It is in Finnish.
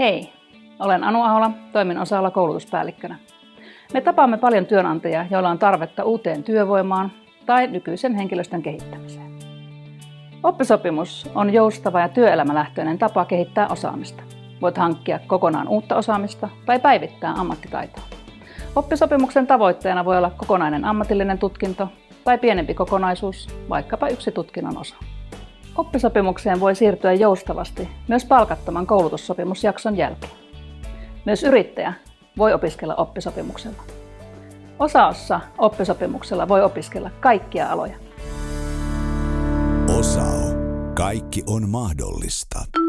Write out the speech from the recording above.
Hei, olen Anu Ahola, toimin osalla koulutuspäällikkönä. Me tapaamme paljon työnantajia, joilla on tarvetta uuteen työvoimaan tai nykyisen henkilöstön kehittämiseen. Oppisopimus on joustava ja työelämälähtöinen tapa kehittää osaamista. Voit hankkia kokonaan uutta osaamista tai päivittää ammattitaitoa. Oppisopimuksen tavoitteena voi olla kokonainen ammatillinen tutkinto tai pienempi kokonaisuus, vaikkapa yksi tutkinnon osa. Oppisopimukseen voi siirtyä joustavasti myös palkattoman koulutussopimusjakson jälkeen. Myös yrittäjä voi opiskella oppisopimuksella. Osaossa oppisopimuksella voi opiskella kaikkia aloja. Osao. Kaikki on mahdollista.